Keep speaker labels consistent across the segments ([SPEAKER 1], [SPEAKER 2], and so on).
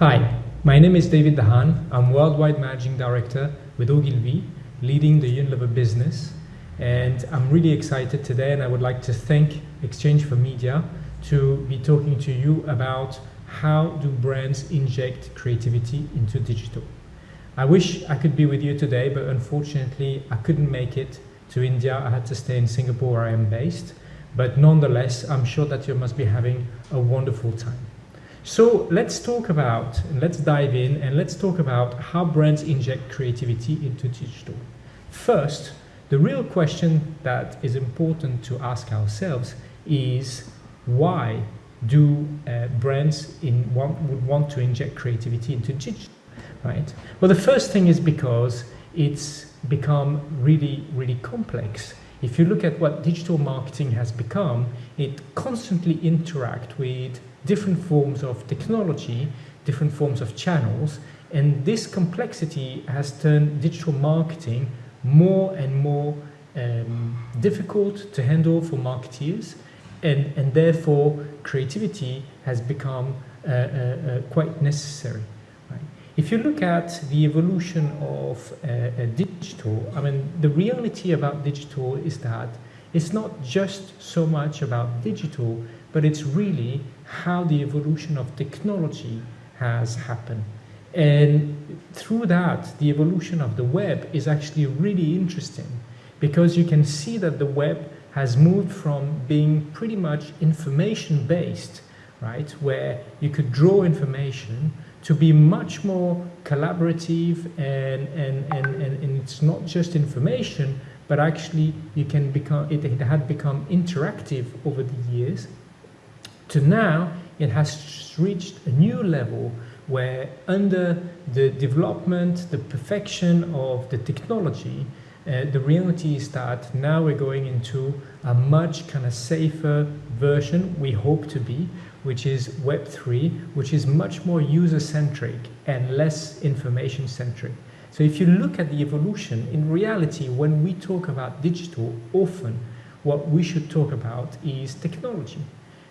[SPEAKER 1] Hi, my name is David Dahan. I'm Worldwide Managing Director with Ogilvy, leading the Unilever business. And I'm really excited today and I would like to thank Exchange for Media to be talking to you about how do brands inject creativity into digital. I wish I could be with you today, but unfortunately I couldn't make it to India. I had to stay in Singapore where I am based. But nonetheless, I'm sure that you must be having a wonderful time. So let's talk about, let's dive in, and let's talk about how brands inject creativity into digital. First, the real question that is important to ask ourselves is why do uh, brands in want, would want to inject creativity into digital, right? Well, the first thing is because it's become really, really complex. If you look at what digital marketing has become, it constantly interacts with different forms of technology, different forms of channels, and this complexity has turned digital marketing more and more um, difficult to handle for marketeers, and, and therefore creativity has become uh, uh, uh, quite necessary. If you look at the evolution of uh, digital, I mean, the reality about digital is that it's not just so much about digital, but it's really how the evolution of technology has happened. And through that, the evolution of the web is actually really interesting because you can see that the web has moved from being pretty much information based, right, where you could draw information to be much more collaborative and, and, and, and, and it's not just information, but actually you can become, it, it had become interactive over the years to now it has reached a new level where under the development, the perfection of the technology, uh, the reality is that now we're going into a much kind of safer version, we hope to be, which is Web3, which is much more user-centric and less information-centric. So if you look at the evolution, in reality, when we talk about digital, often what we should talk about is technology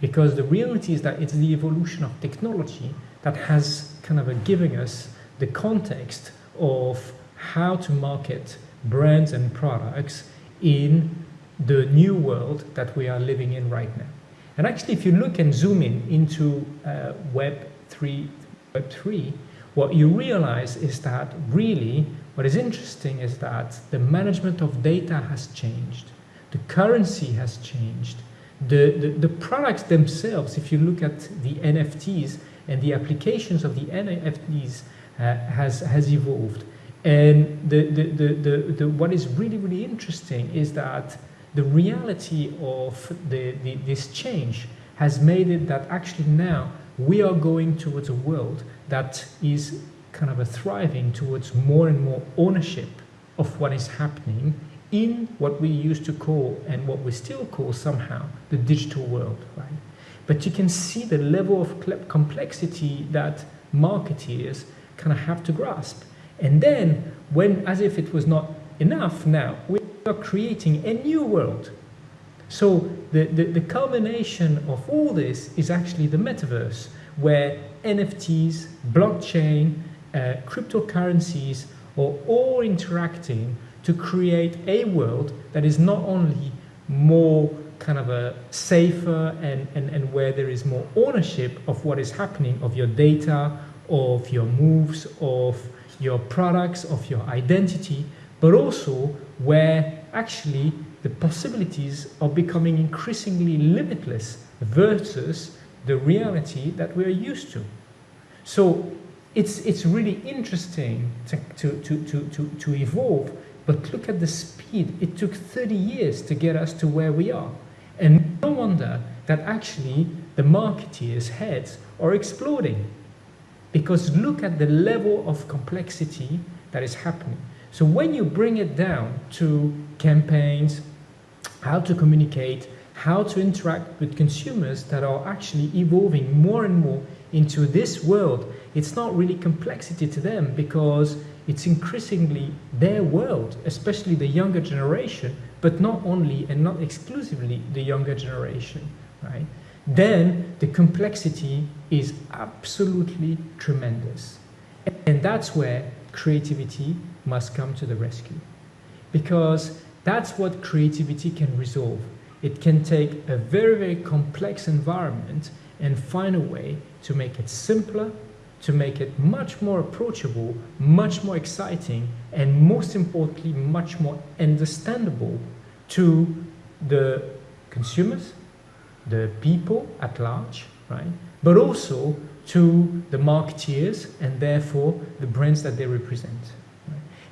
[SPEAKER 1] because the reality is that it's the evolution of technology that has kind of a giving us the context of how to market brands and products in the new world that we are living in right now. And actually, if you look and zoom in into uh, Web 3, Web 3, what you realize is that really what is interesting is that the management of data has changed, the currency has changed, the, the, the products themselves, if you look at the NFTs and the applications of the NFTs uh, has, has evolved. And the, the, the, the, the, what is really, really interesting is that the reality of the, the, this change has made it that actually now we are going towards a world that is kind of a thriving towards more and more ownership of what is happening in what we used to call and what we still call somehow the digital world, right? But you can see the level of complexity that marketeers kind of have to grasp. And then when, as if it was not enough now, we are creating a new world. So the, the, the culmination of all this is actually the metaverse, where NFTs, blockchain, uh, cryptocurrencies are all interacting to create a world that is not only more kind of a safer and, and, and where there is more ownership of what is happening of your data, of your moves, of your products, of your identity, but also where actually the possibilities are becoming increasingly limitless versus the reality that we're used to. So it's, it's really interesting to, to, to, to, to, to evolve but look at the speed. It took 30 years to get us to where we are. And no wonder that actually the marketeers' heads are exploding. Because look at the level of complexity that is happening. So when you bring it down to campaigns, how to communicate, how to interact with consumers that are actually evolving more and more into this world, it's not really complexity to them because it's increasingly their world, especially the younger generation, but not only and not exclusively the younger generation, right? then the complexity is absolutely tremendous. And that's where creativity must come to the rescue. Because that's what creativity can resolve. It can take a very, very complex environment and find a way to make it simpler, to make it much more approachable, much more exciting, and most importantly, much more understandable to the consumers, the people at large, right? But also to the marketeers and therefore the brands that they represent.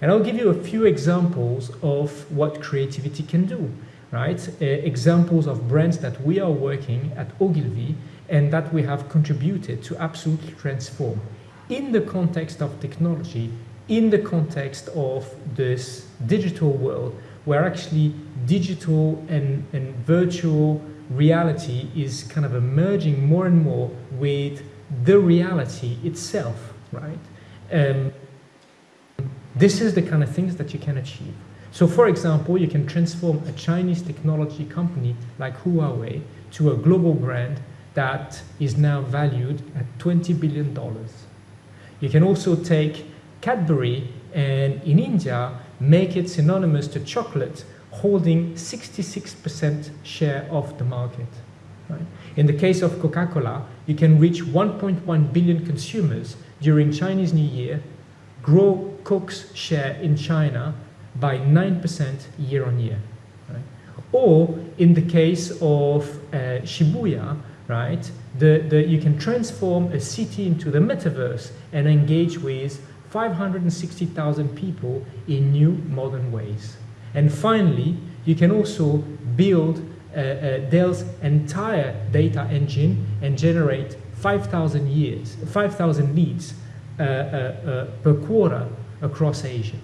[SPEAKER 1] And I'll give you a few examples of what creativity can do, right? Uh, examples of brands that we are working at Ogilvy and that we have contributed to absolutely transform in the context of technology, in the context of this digital world, where actually digital and, and virtual reality is kind of emerging more and more with the reality itself, right? Um, this is the kind of things that you can achieve. So for example, you can transform a Chinese technology company like Huawei to a global brand that is now valued at $20 billion. You can also take Cadbury and in India make it synonymous to chocolate holding 66% share of the market. Right? In the case of Coca-Cola, you can reach 1.1 billion consumers during Chinese New Year, grow Coke's share in China by 9% year on year. Right? Or in the case of uh, Shibuya, right, the, the, you can transform a city into the metaverse and engage with 560,000 people in new modern ways. And finally, you can also build Dell's entire data engine and generate 5,000 years, 5,000 leads uh, uh, uh, per quarter across Asia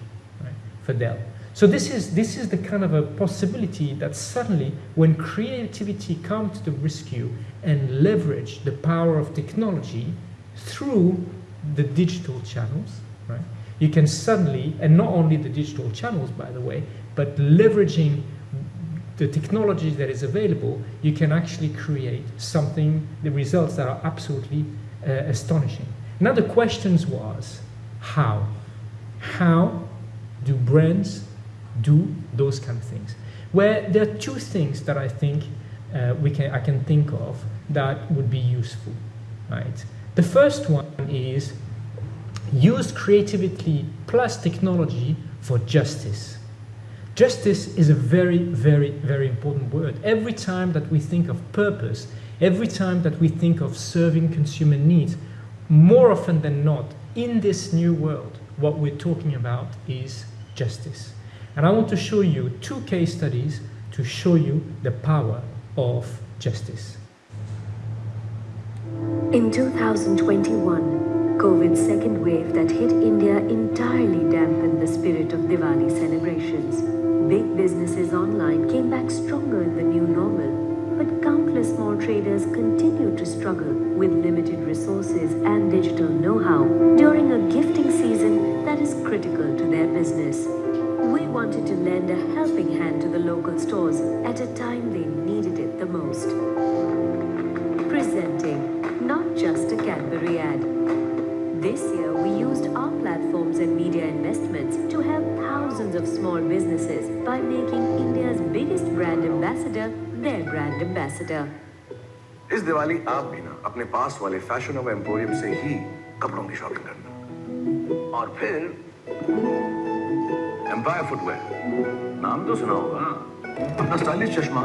[SPEAKER 1] right, for Dell. So this is, this is the kind of a possibility that suddenly when creativity comes to the rescue and leverage the power of technology through the digital channels, right? You can suddenly, and not only the digital channels, by the way, but leveraging the technology that is available, you can actually create something, the results that are absolutely uh, astonishing. Now the questions was, how? How do brands do those kind of things. Where there are two things that I think uh, we can, I can think of that would be useful, right? The first one is use creativity plus technology for justice. Justice is a very, very, very important word. Every time that we think of purpose, every time that we think of serving consumer needs, more often than not, in this new world, what we're talking about is justice. And I want to show you two case studies to show you the power of justice.
[SPEAKER 2] In 2021, COVID's second wave that hit India entirely dampened the spirit of Diwali celebrations. Big businesses online came back stronger in the new normal, but countless small traders continued to struggle with limited resources and digital know-how during a gifting season that is critical to their business. We wanted to lend a helping hand to the local stores at a time they needed it the most. Presenting not just a Cadbury ad platforms and media investments to help thousands of small businesses by making India's biggest brand ambassador their brand ambassador.
[SPEAKER 3] इस दिवाली आप भी ना अपने पास वाले fashion of emporium से ही कपड़ों की shopping करना और फिर एम्पायर फुटवेयर नाम तो सुना होगा अपना स्टाइलिश चश्मा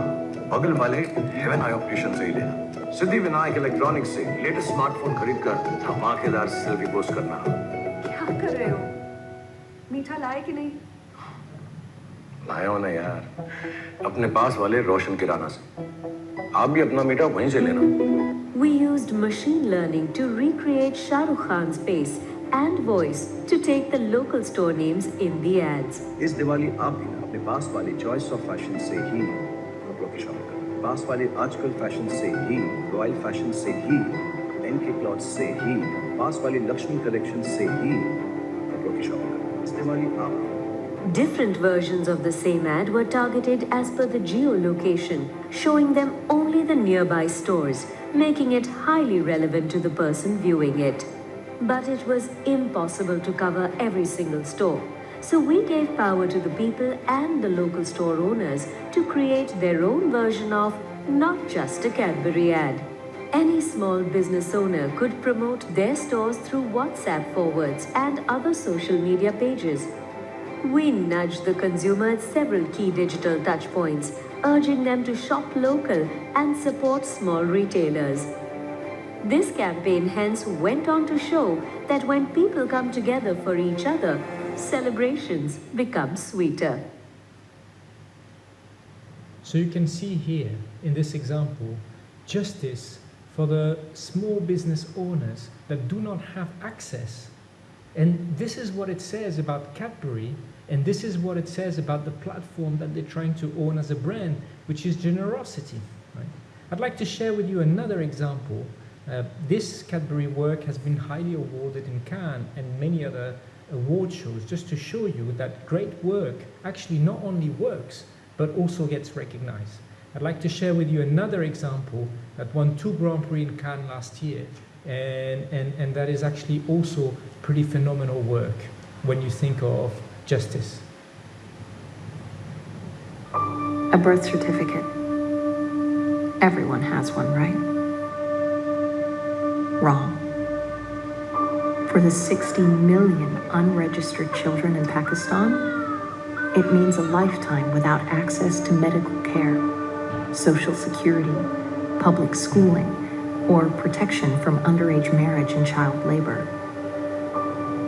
[SPEAKER 3] बगल वाले हेवन आई ऑप्टिशियन से ही लेना सिद्धि विनायक इलेक्ट्रॉनिक्स से लेटेस्ट स्मार्टफोन खरीद कर धमाकेदार सेल्फी पोस्ट करना
[SPEAKER 4] क्या कर रहे हो? मीठा लाए कि नहीं?
[SPEAKER 3] हो ना यार। अपने पास वाले रोशन किराना से। आप भी अपना मीठा वहीं से लेना।
[SPEAKER 2] We used machine learning to recreate Shah Rukh Khan's face and voice to take the local store names in the ads.
[SPEAKER 5] इस दिवाली आप भी अपने पास वाले चॉइस ऑफ़ फ़ैशन से ही कपड़ों की शॉपिंग करें। पास वाले आजकल फ़ैशन से ही रॉयल फ़ैशन से ही एन के क्लॉथ से ही पास वाली लक्ष्मी कलेक्शन से ही testimony from.
[SPEAKER 2] Different versions of the same ad were targeted as per the geolocation, showing them only the nearby stores, making it highly relevant to the person viewing it. But it was impossible to cover every single store. So we gave power to the people and the local store owners to create their own version of not just a Cadbury ad. Any small business owner could promote their stores through WhatsApp forwards and other social media pages. We nudged the consumer at several key digital touchpoints, urging them to shop local and support small retailers. This campaign hence went on to show that when people come together for each other, celebrations become sweeter.
[SPEAKER 1] So you can see here in this example, justice for the small business owners that do not have access. And this is what it says about Cadbury, and this is what it says about the platform that they're trying to own as a brand, which is generosity. Right? I'd like to share with you another example. Uh, this Cadbury work has been highly awarded in Cannes and many other award shows, just to show you that great work actually not only works, but also gets recognized. I'd like to share with you another example that won two Grand Prix in Cannes last year, and, and, and that is actually also pretty phenomenal work when you think of justice.
[SPEAKER 6] A birth certificate. Everyone has one, right? Wrong. For the 60 million unregistered children in Pakistan, it means a lifetime without access to medical care social security, public schooling, or protection from underage marriage and child labor.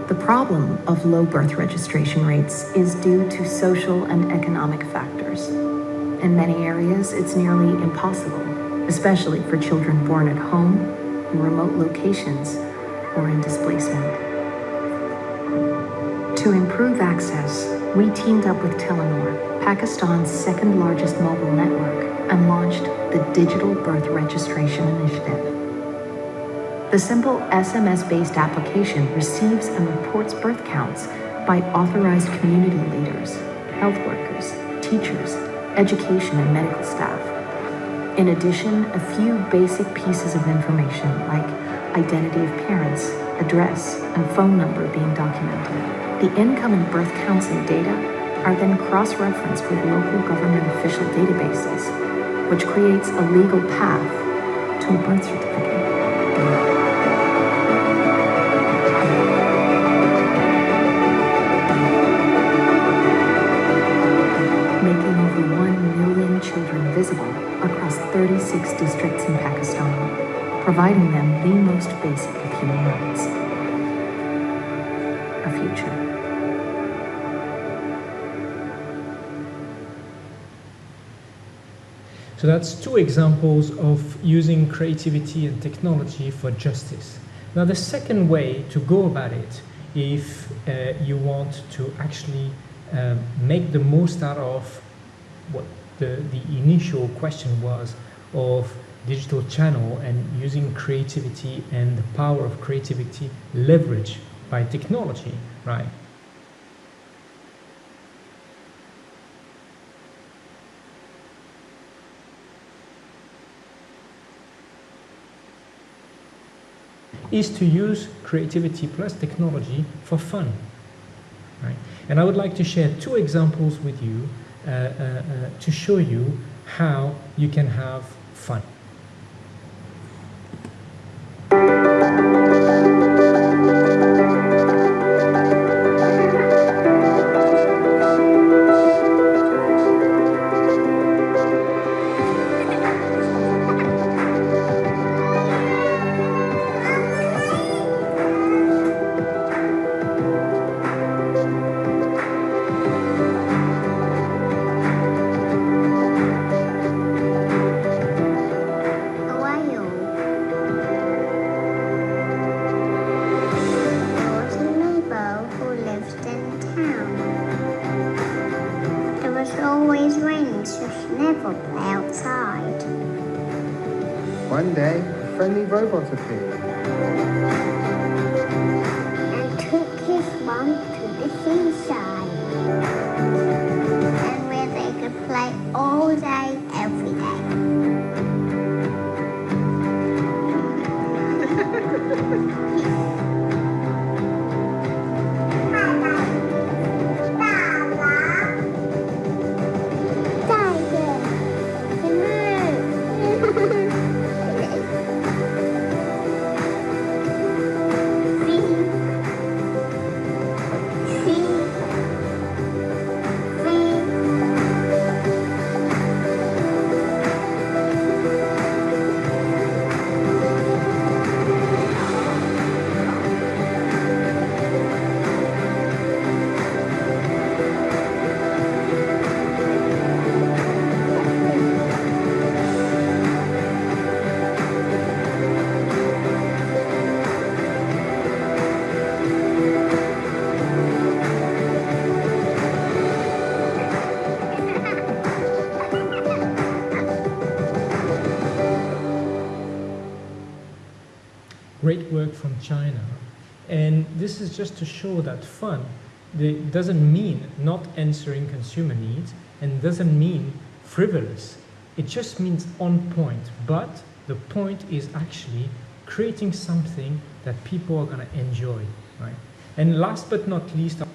[SPEAKER 6] The problem of low birth registration rates is due to social and economic factors. In many areas, it's nearly impossible, especially for children born at home, in remote locations, or in displacement. To improve access, we teamed up with Telenor, Pakistan's second largest mobile network, and launched the Digital Birth Registration Initiative. The simple SMS-based application receives and reports birth counts by authorized community leaders, health workers, teachers, education and medical staff. In addition, a few basic pieces of information like identity of parents, address, and phone number being documented. The income and birth and data are then cross-referenced with local government official databases which creates a legal path to a birth certificate. Making over 1 million children visible across 36 districts in Pakistan, providing them the most basic of human rights. A future.
[SPEAKER 1] So that's two examples of using creativity and technology for justice. Now the second way to go about it, if uh, you want to actually um, make the most out of what the, the initial question was of digital channel and using creativity and the power of creativity leverage by technology, right? Is to use creativity plus technology for fun. Right? And I would like to share two examples with you uh, uh, uh, to show you how you can have fun.
[SPEAKER 7] And took his mom to the seaside. and where they could play all day, every day.
[SPEAKER 1] great work from China. And this is just to show that fun doesn't mean not answering consumer needs and doesn't mean frivolous. It just means on point. But the point is actually creating something that people are going to enjoy. Right? And last but not least, I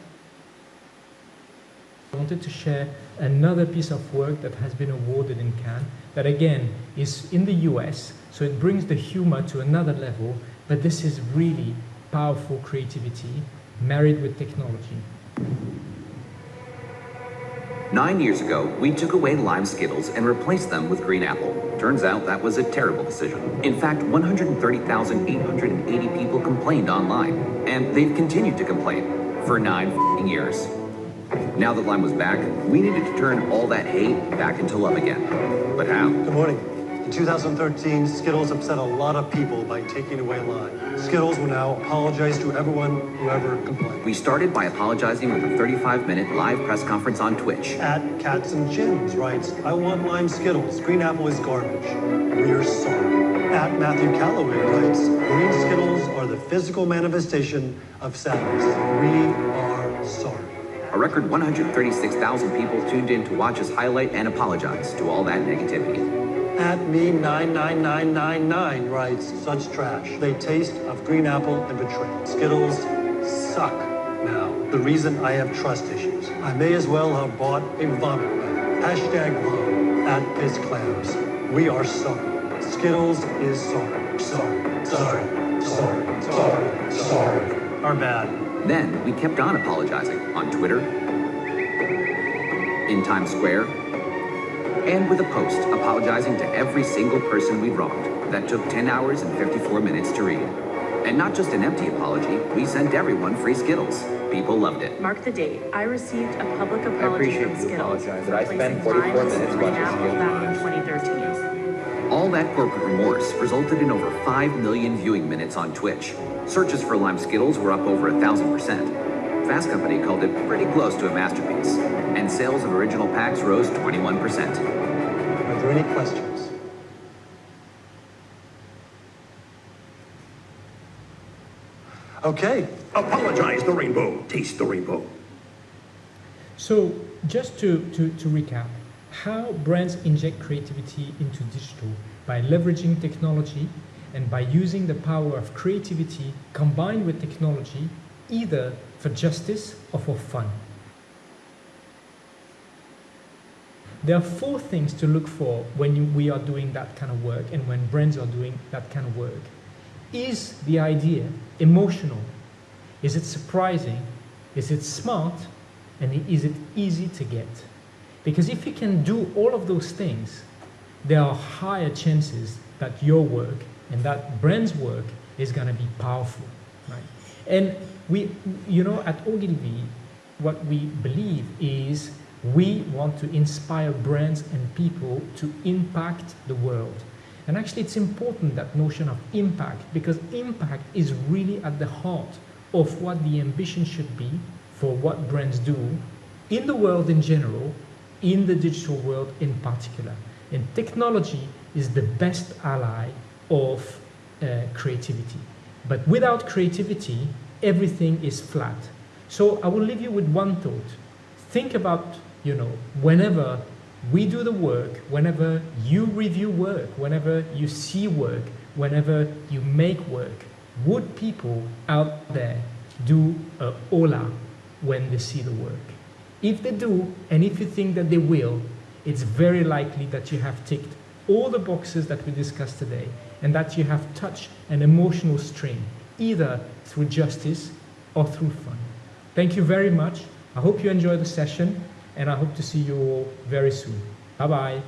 [SPEAKER 1] wanted to share another piece of work that has been awarded in Cannes that again is in the US, so it brings the humor to another level, but this is really powerful creativity married with technology.
[SPEAKER 8] Nine years ago, we took away lime Skittles and replaced them with green apple. Turns out that was a terrible decision. In fact, 130,880 people complained online, and they've continued to complain for nine f***ing years. Now that lime was back, we needed to turn all that hate back into love again. But how?
[SPEAKER 9] Good morning. In 2013, Skittles upset a lot of people by taking away lime. Skittles will now apologize to everyone who ever complained.
[SPEAKER 8] We started by apologizing with a 35-minute live press conference on Twitch.
[SPEAKER 9] At Cats and Jim's writes, I want lime Skittles. Green apple is garbage. We're sorry. At Matthew Calloway writes, green Skittles are the physical manifestation of sadness. We are sorry.
[SPEAKER 8] A record 136,000 people tuned in to watch us highlight and apologize to all that negativity.
[SPEAKER 9] At me 99999 writes, such trash. They taste of green apple and betrayal. Skittles suck now. The reason I have trust issues. I may as well have bought a vomit bag. Hashtag love at Piss Clams. We are sorry. Skittles is sorry. Sorry. Sorry. Sorry. Sorry. Sorry. Are bad.
[SPEAKER 8] Then we kept on apologizing on Twitter, in Times Square, and with a post apologizing to every single person we'd wronged. That took 10 hours and 54 minutes to read. And not just an empty apology, we sent everyone free Skittles. People loved it.
[SPEAKER 10] Mark the date. I received a public
[SPEAKER 11] I
[SPEAKER 10] apology
[SPEAKER 11] appreciate
[SPEAKER 10] from
[SPEAKER 11] you
[SPEAKER 10] Skittles
[SPEAKER 11] apologizing.
[SPEAKER 10] for
[SPEAKER 11] I spent
[SPEAKER 10] placing
[SPEAKER 11] 44 minutes watching Skittles.
[SPEAKER 10] back in 2013.
[SPEAKER 8] All that corporate remorse resulted in over 5 million viewing minutes on Twitch. Searches for Lime Skittles were up over a thousand percent. Fast Company called it pretty close to a masterpiece, and sales of original packs rose 21%.
[SPEAKER 9] Are there any questions? Okay.
[SPEAKER 3] Apologize the rainbow. Taste the rainbow.
[SPEAKER 1] So just to, to, to recap, how brands inject creativity into digital by leveraging technology and by using the power of creativity combined with technology either for justice or for fun. There are four things to look for when you, we are doing that kind of work and when brands are doing that kind of work. Is the idea emotional? Is it surprising? Is it smart? And is it easy to get? Because if you can do all of those things, there are higher chances that your work and that brand's work is going to be powerful, right? And we, you know, at Ogilvy, what we believe is we want to inspire brands and people to impact the world. And actually, it's important that notion of impact because impact is really at the heart of what the ambition should be for what brands do in the world in general, in the digital world in particular. And technology is the best ally of uh, creativity. But without creativity, everything is flat. So I will leave you with one thought. think about, you know, whenever we do the work, whenever you review work, whenever you see work, whenever you make work, would people out there do a hola when they see the work? If they do, and if you think that they will, it's very likely that you have ticked all the boxes that we discussed today and that you have touched an emotional string, either through justice or through fun. Thank you very much. I hope you enjoyed the session and I hope to see you all very soon. Bye bye.